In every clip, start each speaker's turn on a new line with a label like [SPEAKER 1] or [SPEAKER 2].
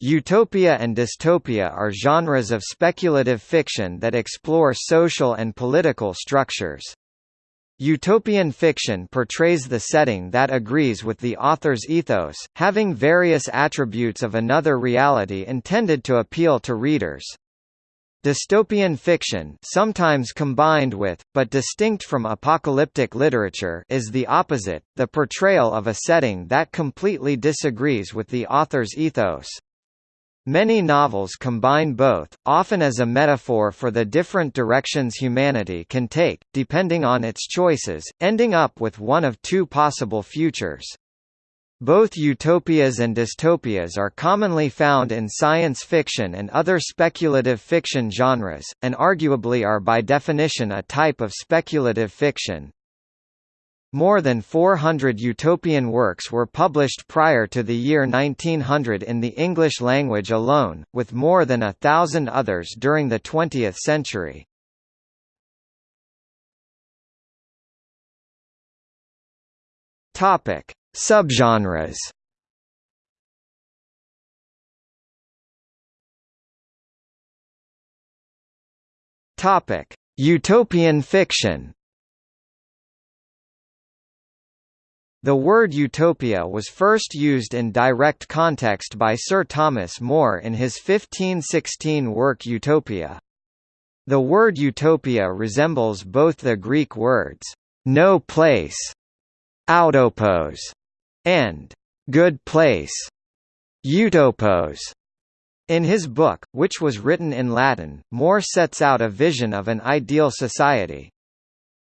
[SPEAKER 1] Utopia and dystopia are genres of speculative fiction that explore social and political structures. Utopian fiction portrays the setting that agrees with the author's ethos, having various attributes of another reality intended to appeal to readers. Dystopian fiction sometimes combined with, but distinct from apocalyptic literature is the opposite, the portrayal of a setting that completely disagrees with the author's ethos. Many novels combine both, often as a metaphor for the different directions humanity can take, depending on its choices, ending up with one of two possible futures. Both utopias and dystopias are commonly found in science fiction and other speculative fiction genres, and arguably are by definition a type of speculative fiction. More than 400 utopian works were published prior to the year 1900 in the English language alone, with more than a thousand others during the 20th century. Topic: Subgenres. Topic: Utopian fiction. The word utopia was first used in direct context by Sir Thomas More in his 1516 work Utopia. The word utopia resembles both the Greek words, no place, autopos, and good place, utopos. In his book, which was written in Latin, More sets out a vision of an ideal society,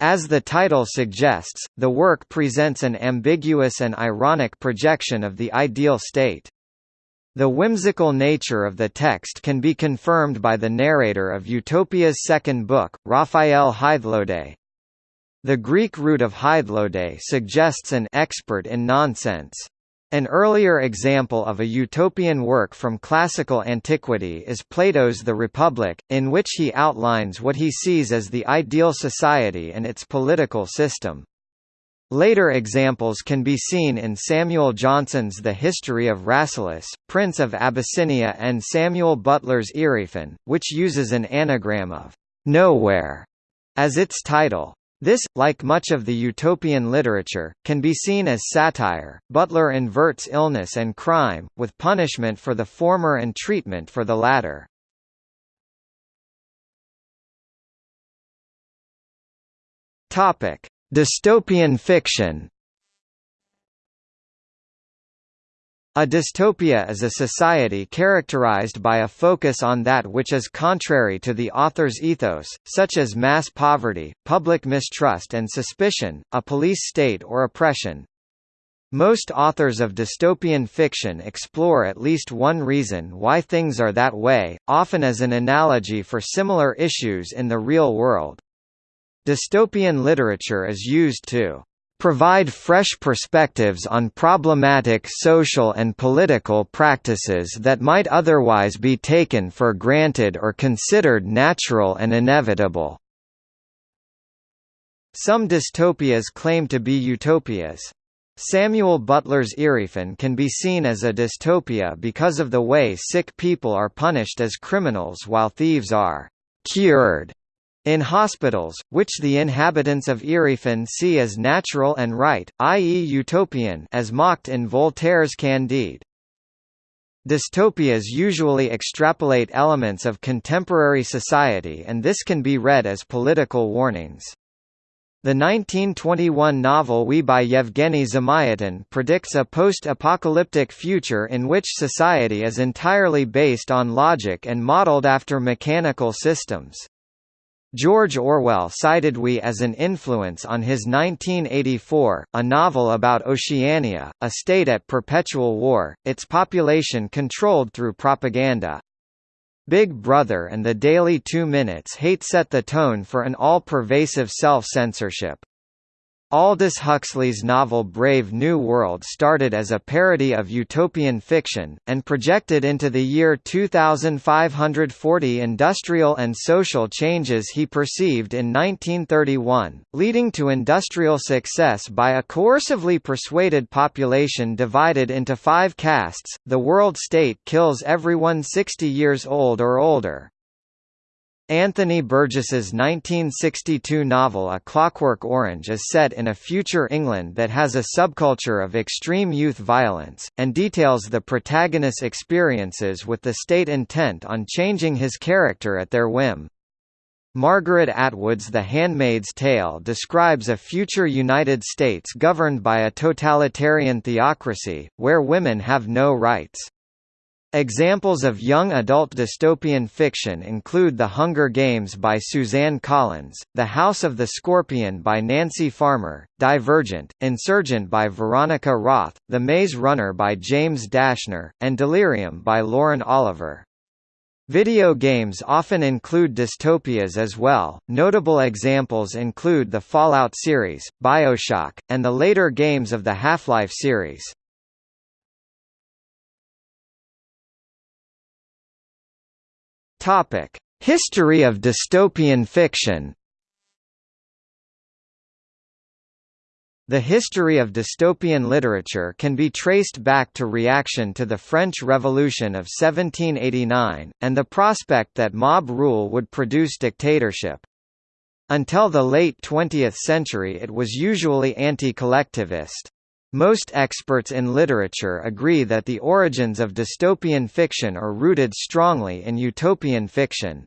[SPEAKER 1] as the title suggests, the work presents an ambiguous and ironic projection of the ideal state. The whimsical nature of the text can be confirmed by the narrator of Utopia's second book, Raphael Hythlode. The Greek root of Hythlode suggests an expert in nonsense. An earlier example of a utopian work from classical antiquity is Plato's The Republic, in which he outlines what he sees as the ideal society and its political system. Later examples can be seen in Samuel Johnson's The History of Rasselas, Prince of Abyssinia and Samuel Butler's Erewhon, which uses an anagram of «nowhere» as its title. This, like much of the utopian literature, can be seen as satire. Butler inverts illness and crime, with punishment for the former and treatment for the latter. Topic: Dystopian fiction. A dystopia is a society characterized by a focus on that which is contrary to the author's ethos, such as mass poverty, public mistrust and suspicion, a police state or oppression. Most authors of dystopian fiction explore at least one reason why things are that way, often as an analogy for similar issues in the real world. Dystopian literature is used to provide fresh perspectives on problematic social and political practices that might otherwise be taken for granted or considered natural and inevitable. Some dystopias claim to be utopias. Samuel Butler's Erewhon can be seen as a dystopia because of the way sick people are punished as criminals while thieves are «cured» In hospitals, which the inhabitants of Erewhon see as natural and right, i.e. utopian as mocked in Voltaire's Candide. Dystopias usually extrapolate elements of contemporary society and this can be read as political warnings. The 1921 novel We by Yevgeny Zamyatin predicts a post-apocalyptic future in which society is entirely based on logic and modeled after mechanical systems. George Orwell cited We as an influence on his 1984, a novel about Oceania, a state at perpetual war, its population controlled through propaganda. Big Brother and the Daily Two Minutes hate set the tone for an all-pervasive self-censorship. Aldous Huxley's novel Brave New World started as a parody of utopian fiction, and projected into the year 2540 industrial and social changes he perceived in 1931, leading to industrial success by a coercively persuaded population divided into five castes. The world state kills everyone 60 years old or older. Anthony Burgess's 1962 novel A Clockwork Orange is set in a future England that has a subculture of extreme youth violence, and details the protagonist's experiences with the state intent on changing his character at their whim. Margaret Atwood's The Handmaid's Tale describes a future United States governed by a totalitarian theocracy, where women have no rights. Examples of young adult dystopian fiction include The Hunger Games by Suzanne Collins, The House of the Scorpion by Nancy Farmer, Divergent, Insurgent by Veronica Roth, The Maze Runner by James Dashner, and Delirium by Lauren Oliver. Video games often include dystopias as well. Notable examples include the Fallout series, BioShock, and the later games of the Half-Life series. Topic: History of dystopian fiction. The history of dystopian literature can be traced back to reaction to the French Revolution of 1789, and the prospect that mob rule would produce dictatorship. Until the late 20th century it was usually anti-collectivist. Most experts in literature agree that the origins of dystopian fiction are rooted strongly in utopian fiction.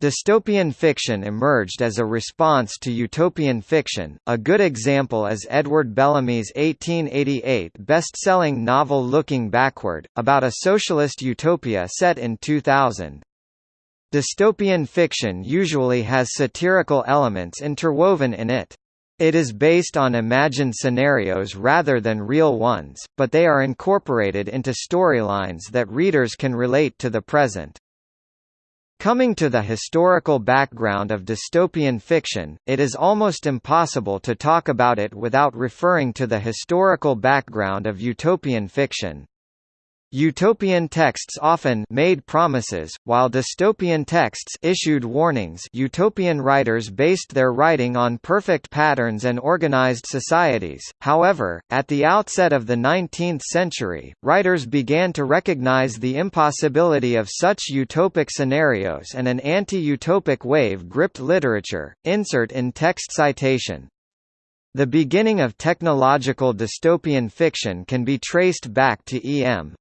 [SPEAKER 1] Dystopian fiction emerged as a response to utopian fiction. A good example is Edward Bellamy's 1888 best-selling novel Looking Backward, about a socialist utopia set in 2000. Dystopian fiction usually has satirical elements interwoven in it. It is based on imagined scenarios rather than real ones, but they are incorporated into storylines that readers can relate to the present. Coming to the historical background of dystopian fiction, it is almost impossible to talk about it without referring to the historical background of utopian fiction. Utopian texts often made promises, while dystopian texts issued warnings utopian writers based their writing on perfect patterns and organized societies. However, at the outset of the 19th century, writers began to recognize the impossibility of such utopic scenarios and an anti-utopic wave gripped literature. Insert in text citation. The beginning of technological dystopian fiction can be traced back to E.M.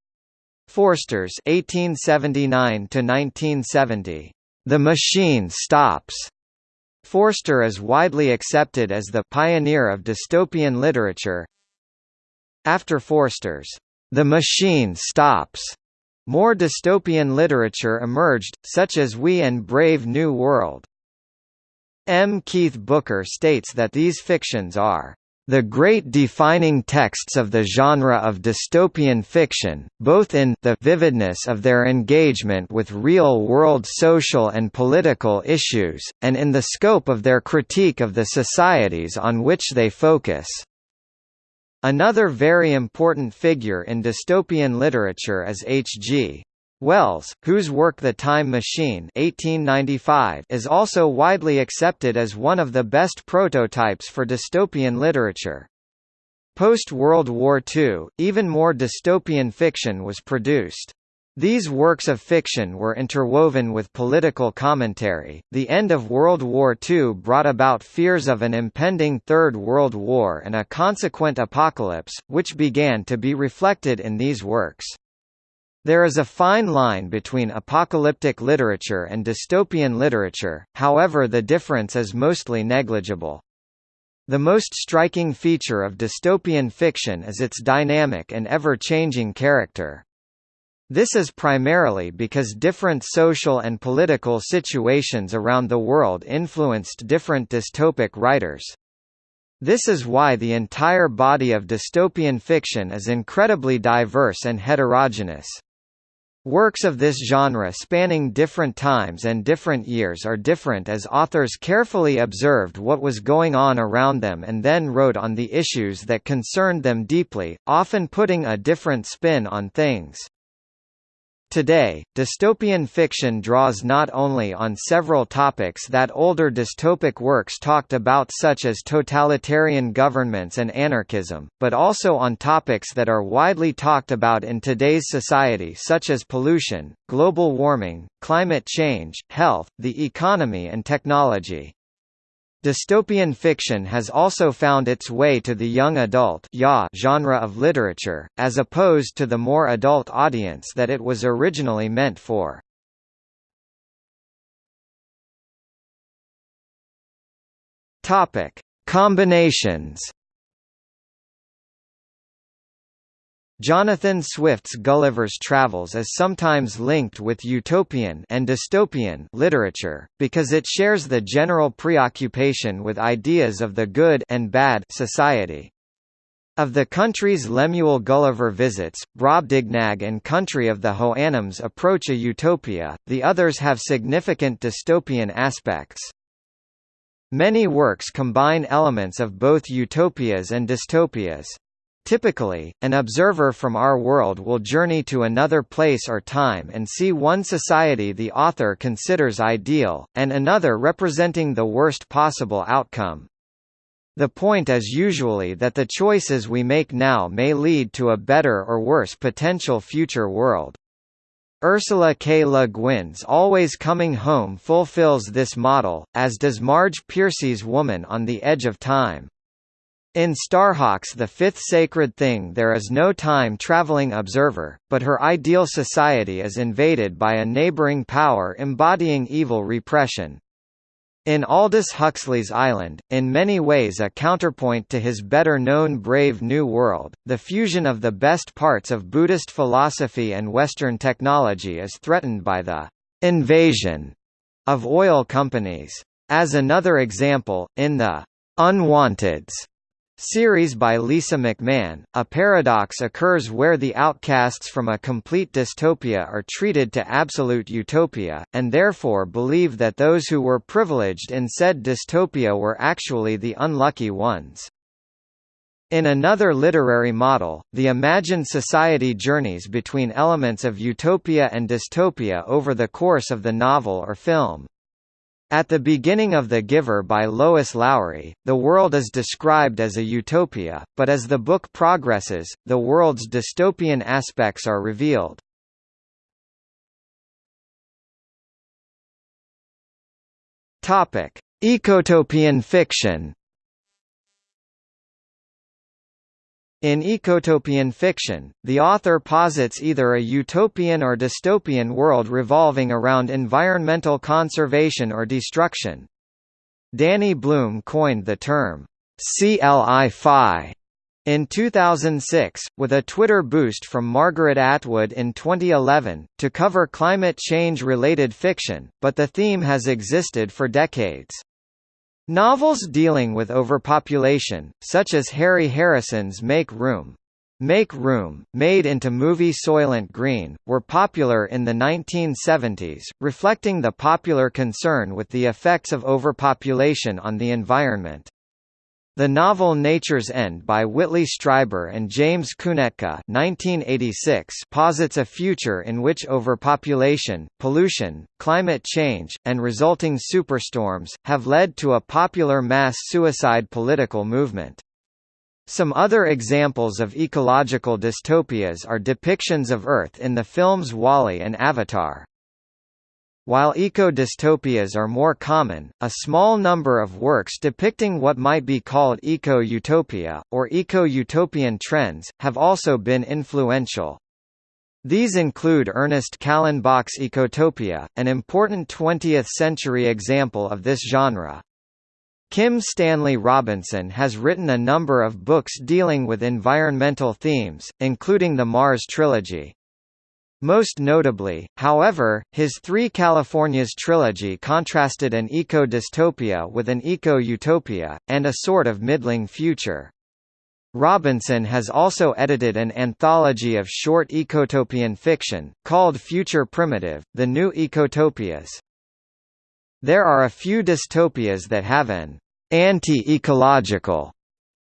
[SPEAKER 1] Forster's 1879 to 1970. The Machine Stops. Forster is widely accepted as the pioneer of dystopian literature. After Forster's The Machine Stops, more dystopian literature emerged, such as We and Brave New World. M. Keith Booker states that these fictions are the great defining texts of the genre of dystopian fiction, both in the vividness of their engagement with real-world social and political issues, and in the scope of their critique of the societies on which they focus. Another very important figure in dystopian literature is H.G. Wells, whose work The Time Machine 1895 is also widely accepted as one of the best prototypes for dystopian literature. Post-World War II, even more dystopian fiction was produced. These works of fiction were interwoven with political commentary. The end of World War II brought about fears of an impending Third World War and a consequent apocalypse, which began to be reflected in these works. There is a fine line between apocalyptic literature and dystopian literature, however the difference is mostly negligible. The most striking feature of dystopian fiction is its dynamic and ever-changing character. This is primarily because different social and political situations around the world influenced different dystopic writers. This is why the entire body of dystopian fiction is incredibly diverse and heterogeneous. Works of this genre spanning different times and different years are different as authors carefully observed what was going on around them and then wrote on the issues that concerned them deeply, often putting a different spin on things. Today, dystopian fiction draws not only on several topics that older dystopic works talked about such as totalitarian governments and anarchism, but also on topics that are widely talked about in today's society such as pollution, global warming, climate change, health, the economy and technology. Dystopian fiction has also found its way to the young adult genre of literature, as opposed to the more adult audience that it was originally meant for. Combinations Jonathan Swift's Gulliver's Travels is sometimes linked with utopian and dystopian literature, because it shares the general preoccupation with ideas of the good and bad society. Of the countries Lemuel Gulliver visits, Brobdingnag and Country of the Houyhnhnms approach a utopia, the others have significant dystopian aspects. Many works combine elements of both utopias and dystopias. Typically, an observer from our world will journey to another place or time and see one society the author considers ideal, and another representing the worst possible outcome. The point is usually that the choices we make now may lead to a better or worse potential future world. Ursula K. Le Guin's Always Coming Home fulfills this model, as does Marge Piercy's Woman on the Edge of Time. In Starhawk's The Fifth Sacred Thing there is no time-traveling observer, but her ideal society is invaded by a neighboring power embodying evil repression. In Aldous Huxley's Island, in many ways a counterpoint to his better-known Brave New World, the fusion of the best parts of Buddhist philosophy and Western technology is threatened by the «invasion» of oil companies. As another example, in the «Unwanteds» Series by Lisa McMann, a paradox occurs where the outcasts from a complete dystopia are treated to absolute utopia, and therefore believe that those who were privileged in said dystopia were actually the unlucky ones. In another literary model, the imagined society journeys between elements of utopia and dystopia over the course of the novel or film. At the beginning of The Giver by Lois Lowry, the world is described as a utopia, but as the book progresses, the world's dystopian aspects are revealed. Ecotopian fiction In ecotopian fiction, the author posits either a utopian or dystopian world revolving around environmental conservation or destruction. Danny Bloom coined the term, CLI-FI, in 2006, with a Twitter boost from Margaret Atwood in 2011, to cover climate change-related fiction, but the theme has existed for decades. Novels dealing with overpopulation, such as Harry Harrison's Make Room, Make Room, made into movie Soylent Green, were popular in the 1970s, reflecting the popular concern with the effects of overpopulation on the environment. The novel Nature's End by Whitley Strieber and James Kunetka 1986 posits a future in which overpopulation, pollution, climate change, and resulting superstorms, have led to a popular mass suicide political movement. Some other examples of ecological dystopias are depictions of Earth in the films WALL-E and Avatar. While eco-dystopias are more common, a small number of works depicting what might be called eco-utopia, or eco-utopian trends, have also been influential. These include Ernest Callenbach's Ecotopia, an important 20th-century example of this genre. Kim Stanley Robinson has written a number of books dealing with environmental themes, including the Mars trilogy. Most notably, however, his Three Californias trilogy contrasted an eco-dystopia with an eco-utopia, and a sort of middling future. Robinson has also edited an anthology of short ecotopian fiction, called Future Primitive, The New Ecotopias. There are a few dystopias that have an anti-ecological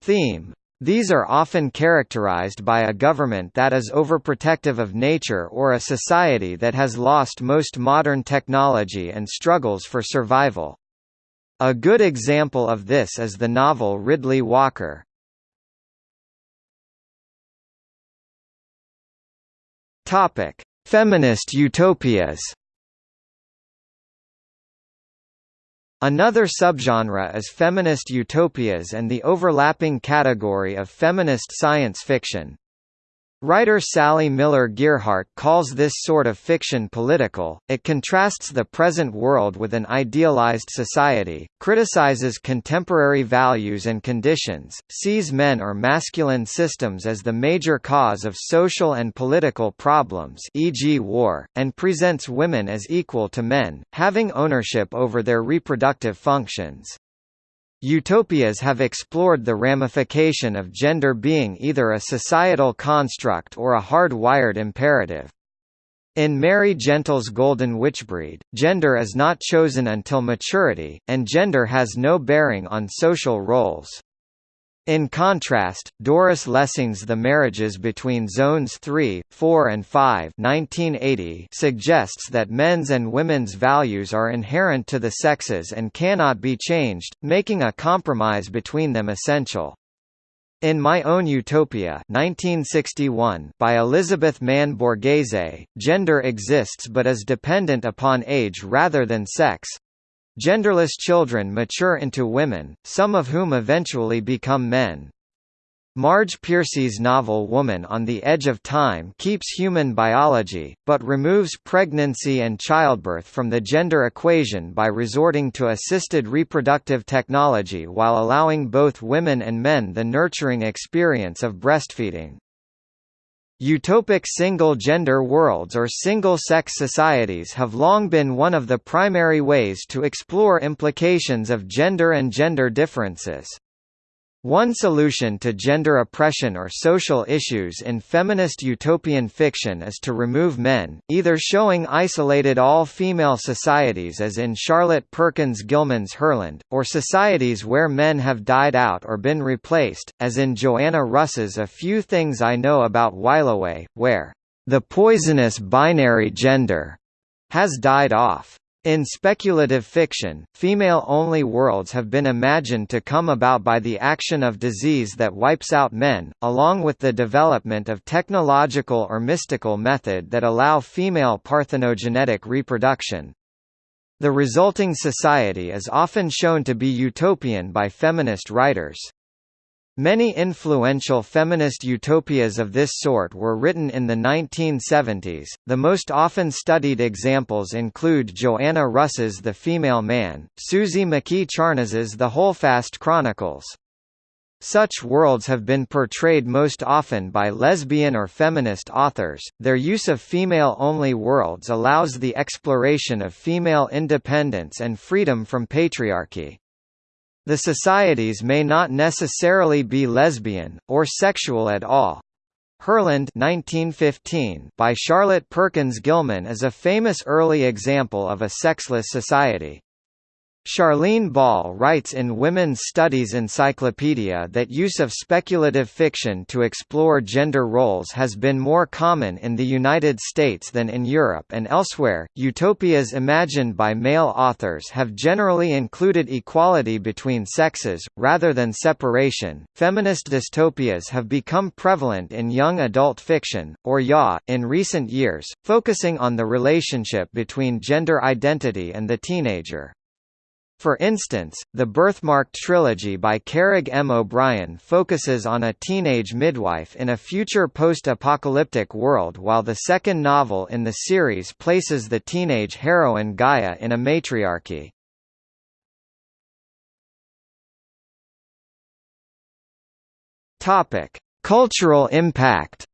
[SPEAKER 1] theme. These are often characterized by a government that is overprotective of nature or a society that has lost most modern technology and struggles for survival. A good example of this is the novel Riddley Walker. Feminist utopias. Another subgenre is feminist utopias and the overlapping category of feminist science fiction. Writer Sally Miller Gearhart calls this sort of fiction political, it contrasts the present world with an idealized society, criticizes contemporary values and conditions, sees men or masculine systems as the major cause of social and political problems e.g. war, and presents women as equal to men, having ownership over their reproductive functions. Utopias have explored the ramification of gender being either a societal construct or a hard-wired imperative. In Mary Gentle's Golden Witchbreed, gender is not chosen until maturity, and gender has no bearing on social roles. In contrast, Doris Lessing's The Marriages Between Zones 3, 4 and 5 1980 suggests that men's and women's values are inherent to the sexes and cannot be changed, making a compromise between them essential. In My Own Utopia 1961 by Elizabeth Mann Borghese, gender exists but is dependent upon age rather than sex, Genderless children mature into women, some of whom eventually become men. Marge Piercy's novel Woman on the Edge of Time keeps human biology, but removes pregnancy and childbirth from the gender equation by resorting to assisted reproductive technology while allowing both women and men the nurturing experience of breastfeeding. Utopic single-gender worlds or single-sex societies have long been one of the primary ways to explore implications of gender and gender differences. One solution to gender oppression or social issues in feminist utopian fiction is to remove men, either showing isolated all-female societies as in Charlotte Perkins Gilman's Herland, or societies where men have died out or been replaced, as in Joanna Russ's A Few Things I Know About Whileaway, where the poisonous binary gender has died off. In speculative fiction, female-only worlds have been imagined to come about by the action of disease that wipes out men, along with the development of technological or mystical method that allow female parthenogenetic reproduction. The resulting society is often shown to be utopian by feminist writers. Many influential feminist utopias of this sort were written in the 1970s. The most often studied examples include Joanna Russ's The Female Man, Suzy McKee Charnas's The Holdfast Chronicles. Such worlds have been portrayed most often by lesbian or feminist authors. Their use of female only worlds allows the exploration of female independence and freedom from patriarchy. The societies may not necessarily be lesbian, or sexual at all. Herland 1915 by Charlotte Perkins Gilman is a famous early example of a sexless society. Charlene Ball writes in Women's Studies Encyclopedia that use of speculative fiction to explore gender roles has been more common in the United States than in Europe and elsewhere. Utopias imagined by male authors have generally included equality between sexes, rather than separation. Feminist dystopias have become prevalent in young adult fiction, or YA, in recent years, focusing on the relationship between gender identity and the teenager. For instance, the Birthmarked trilogy by Caragh M. O'Brien focuses on a teenage midwife in a future post-apocalyptic world while the second novel in the series places the teenage heroine Gaia in a matriarchy. Cultural impact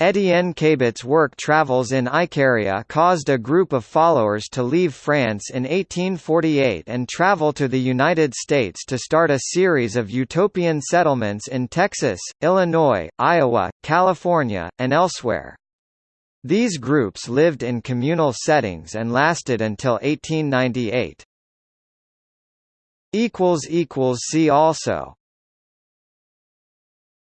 [SPEAKER 1] Étienne Cabet's work travels in Icaria caused a group of followers to leave France in 1848 and travel to the United States to start a series of utopian settlements in Texas, Illinois, Iowa, California, and elsewhere. These groups lived in communal settings and lasted until 1898. See also